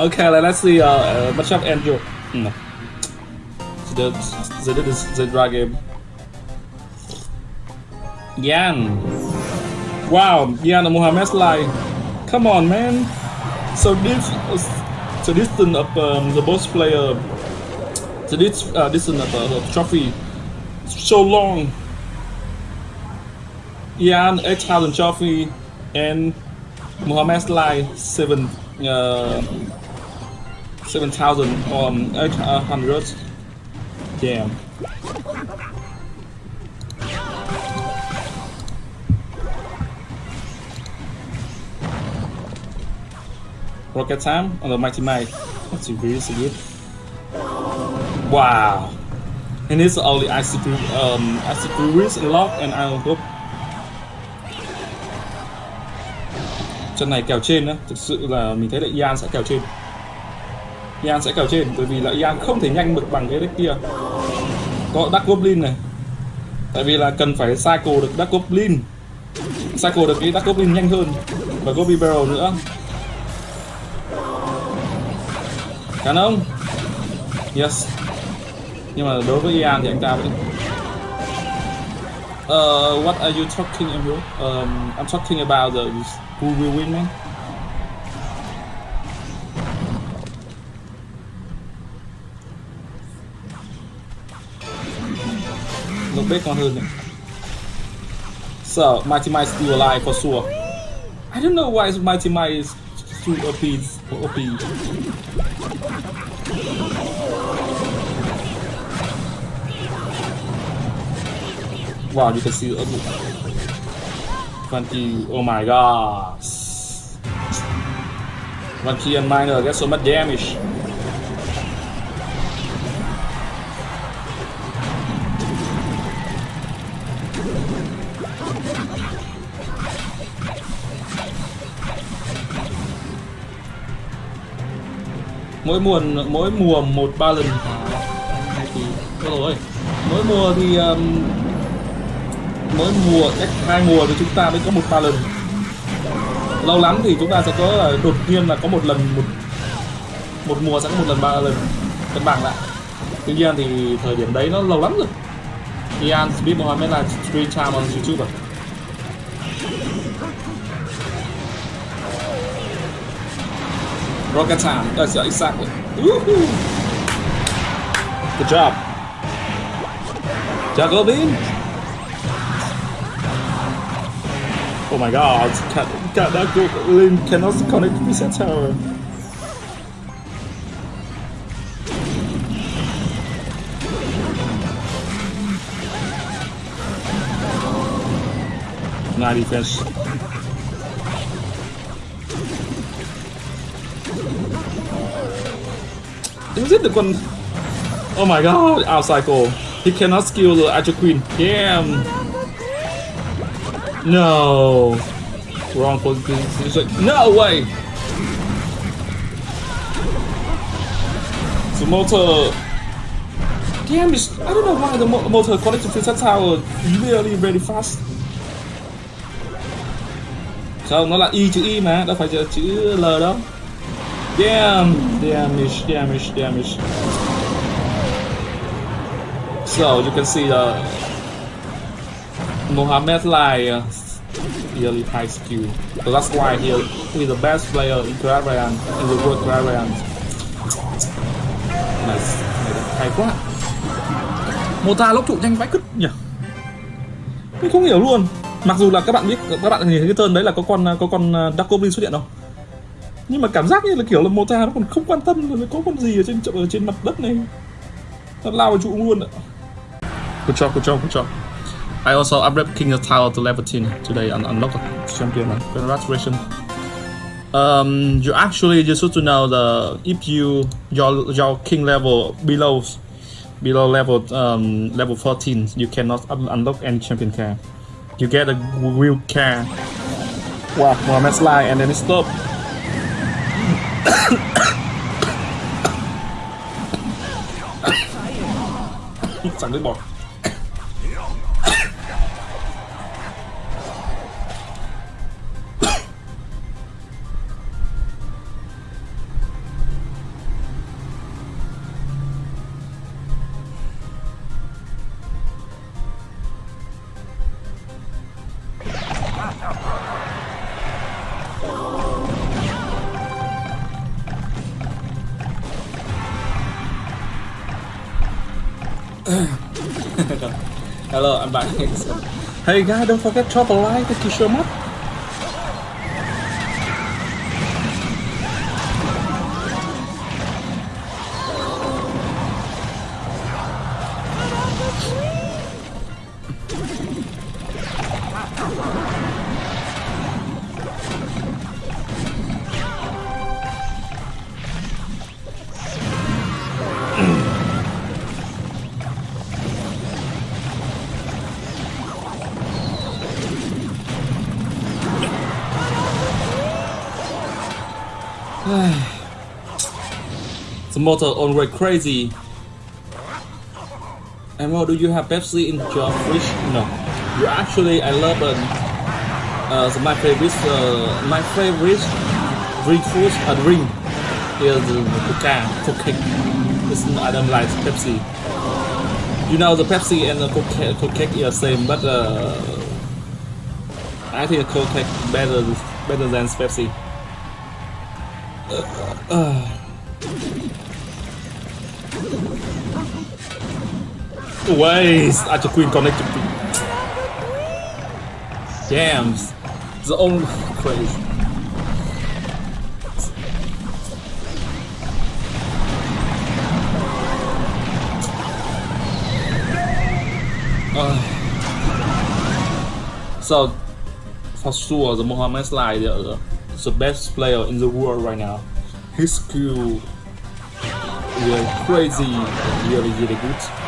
okay let's see uh, uh matchup Andrew. No. the, the, the, the game Yan. Wow Yan and Mohamed Sly come on man. So this so this distance of um, the boss player. So this uh, distance of uh, the trophy. So long. Ian 8000 trophy and Mohamed Sly 7 uh, 7000 um 800 damn Rocket time on the Mighty Might. That's really so good. Wow. And it's only ICP um ICP Risk Lock and Iron Hope. Trận này kèo trên đó, thực sự là mình thấy là Ian sẽ kèo trên. Ian sẽ kèo trên bởi vì là Ian không thể nhanh được bằng cái deck kia. Có Dark Goblin này. Tại vì là cần phải cycle được Dark Goblin. Cycle được cái Dark Goblin nhanh hơn và Goblin Barrel nữa cán ông Yes Nhưng mà đối với Ian thì anh ta vẫn Uh, what are you talking about? Ờ, um, I'm talking about the who will win, me? Lúc bếp con hơn. So, Mighty Might still alive for sure. I don't know why Mighty Might is too OP. OP. Wow, you can see the 20, oh my god. 20 and minor get so much damage. mỗi mùa mỗi mùa một ba lần rồi mỗi mùa thì um, mỗi mùa cách hai mùa thì chúng ta mới có một ba lần lâu lắm thì chúng ta sẽ có đột nhiên là có một lần một một mùa sẽ có một lần ba lần cân bằng lại tuy nhiên thì thời điểm đấy nó lâu lắm rồi Ian Smith Mohammed là stream time on YouTube rồi Rocket time, that's yeah, exactly. Woohoo! Good job. Jacobin! Oh my god, can, can that go, Lin cannot connect to reset tower. Nice defense. Is it the one? Oh my god, out cycle. He cannot skill the Agile Queen. Damn. No. Wrong position. No way. The motor. Damn, it's, I don't know why the mo motor connected to that tower really really fast. Không, nó là Y chữ Y mà, đâu phải chữ L đâu. Damn, damage, damage, damage. So you can see the Mohamed Lai really high skill. So that's why he is the best player in Clarion, in the world Clarion. Nice, hay quá. Mota lốc trụ nhanh vãi cứt nhỉ. Mình không hiểu luôn. Mặc dù là các bạn biết các bạn nhìn thấy cái tên đấy là có con có con à, Dark Goblin xuất hiện không? nhưng mà cảm giác như là kiểu là Mota nó còn không quan tâm là có con gì ở trên ở trên mặt đất này nó lao vào trụ luôn ạ good job good job good job I also upgraded King of Tower to level 10 today and unlocked the champion. Congratulations. Um, you actually just should to know the if you your your king level below below level um, level 14 you cannot unlock any champion car you get a wheel car wow Mohamed Sly and then it stop Chẳng nước bọt Hello, I'm back. Hey guys, don't forget to drop a like if you show up. Motor always crazy. Emo, do you have Pepsi in your fridge? No. You actually, I love um, uh, the, my favorite, uh, my favorite drink food, a drink is the Coca, Coca. It's, I don't like Pepsi. You know the Pepsi and the Coca, Coca are the same, but uh, I think Coca better better than Pepsi. Uh, uh. Waste at the queen connected to Jams. The only crazy. Uh, so for sure the Mohammed Slide the, the best player in the world right now. His skill really crazy, really really good.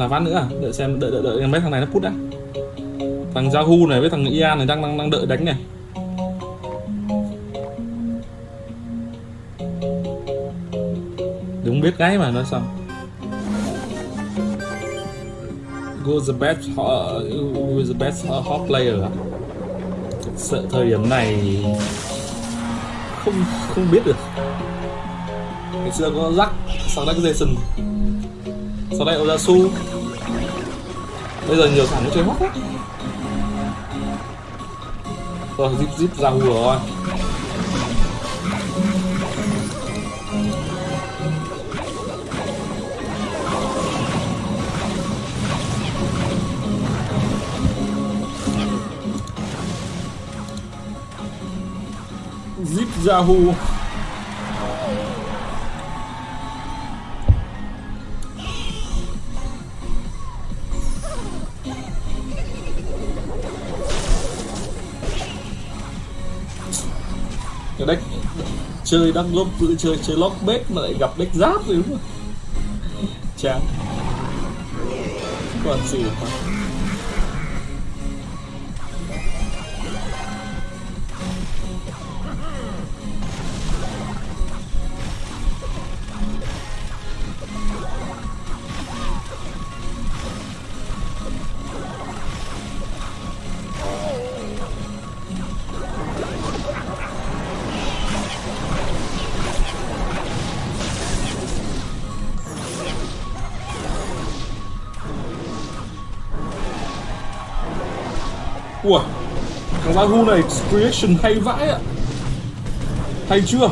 Là ván nữa à? đợi xem đợi đợi đợi mấy thằng này nó put đã. Thằng Yahoo này với thằng Ian này đang đang đang đợi đánh này. Đúng biết cái mà nói xong Go the best uh, who the best uh, hot player à? sợ thời điểm này không không biết được. Ngày xưa có Zack sau đó có Jason. Sau đây Oyasu bây giờ nhiều thằng nó chơi mất lắm rồi, zip zip ra hùa rồi. Zip Yahoo chơi đăng lốp chơi chơi lóc bếp mà lại gặp deck giáp rồi đúng không? Chán còn gì mà ui, Thằng Yahoo này creation hay vãi ạ. Hay chưa?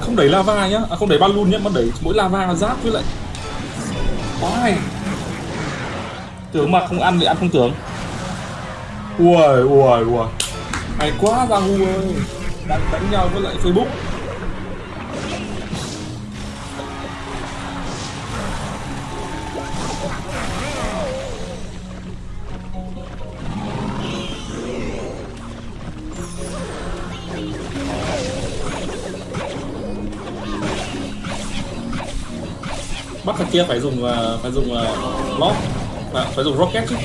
Không đẩy lava nhá. À không đẩy balloon nhá Mà đẩy mỗi lava giáp với lại Quá hay Tưởng mà không ăn thì ăn không tưởng. Ui ui ui Hay quá Yahoo ơi. Đang đánh nhau với lại Facebook. thằng kia phải dùng à, phải dùng à, uh, lock à, phải dùng rocket chứ.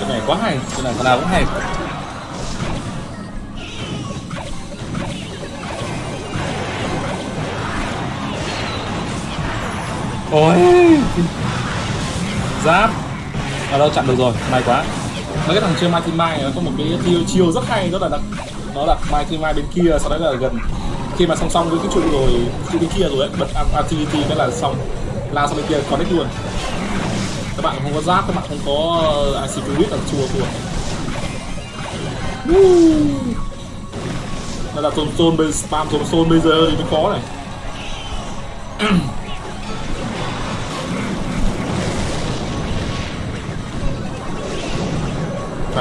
Cái này quá hay cái này thằng nào cũng hay. Ôi. Giáp. Ở đâu chặn được rồi? May quá. Mấy cái thằng chơi Mighty Mai nó có một cái chiêu, chiêu rất hay rất là đặc nó là Mighty Mai bên kia sau đấy là gần khi mà song song với cái trụ rồi trụ bên kia rồi ấy bật activity cái là xong. Lao sang bên kia connect luôn. Các bạn không có giáp các bạn không có à, IC Fluid là chua thua đây là zone zone spam zone zone bây giờ thì mới có này.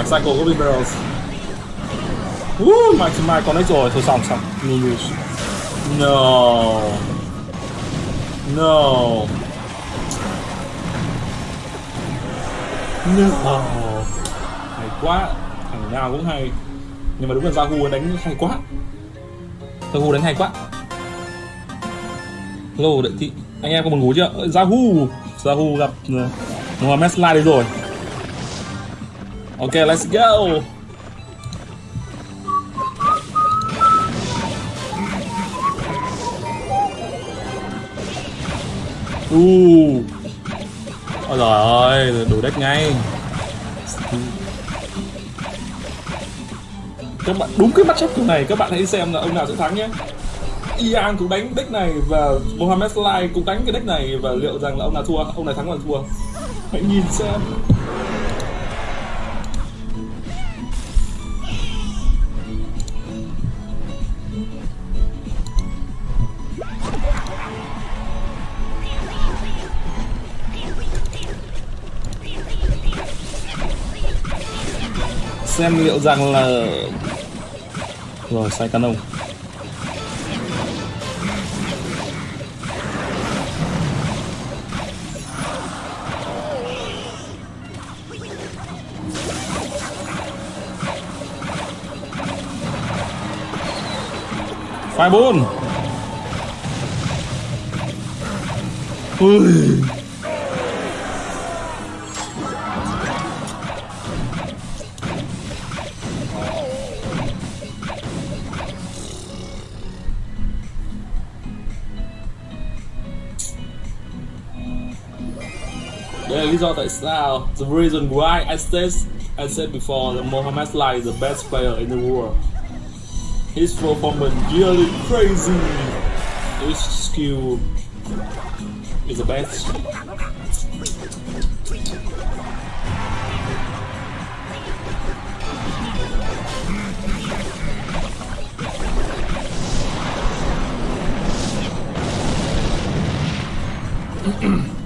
phải cycle Golden Barrels. Woo, mai mai con ấy rồi, thôi xong xong. Lose No. No. No. Hay quá. Thằng nào cũng hay. Nhưng mà đúng là Zahu đánh hay quá. Zahu đánh hay quá. Hello đợi thị Anh em có buồn ngủ chưa? Zahu Zahu gặp uh, Mohamed Slide đây rồi. Ok, let's go. Uh. Ôi trời ơi, đủ đất ngay. Các bạn đúng cái bắt chấp này các bạn hãy xem là ông nào sẽ thắng nhé. Ian cũng đánh deck này và Mohamed Sly cũng đánh cái deck này và liệu rằng là ông nào thua, ông này thắng là thua. Hãy nhìn xem. Xem liệu rằng là rồi sai canon. Phai bốn ui. Do tại sao The reason why I said I said before that Mohamed Salah is the best player in the world. His performance really crazy. His skill is the best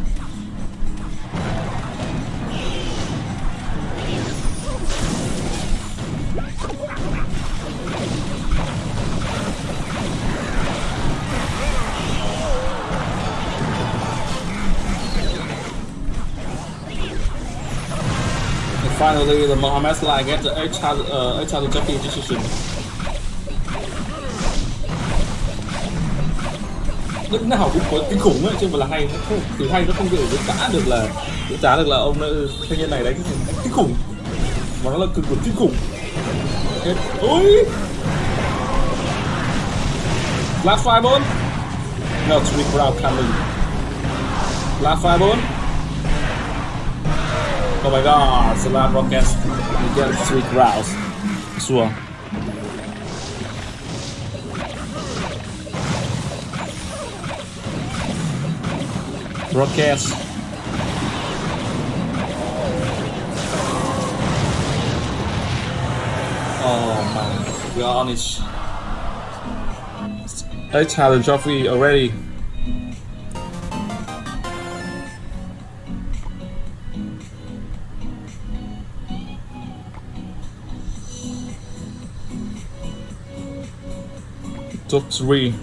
finally the Mohammed Salah gets the 8,000 uh, 8,000 Jackie decision. lúc nào cũng có kinh khủng ấy chứ mà là hay nó không từ hay nó không thể diễn trả được là diễn trả được là ông ờ, thanh niên này đánh kinh khủng. Mà nó là cực cực kinh khủng. Hết. Ôi! Last five ball. No three crowd coming last five ball. Oh my god, Salam Rockets you get three crowds. Sure. Rockets. Oh my gosh. I challenge trophy already. Top three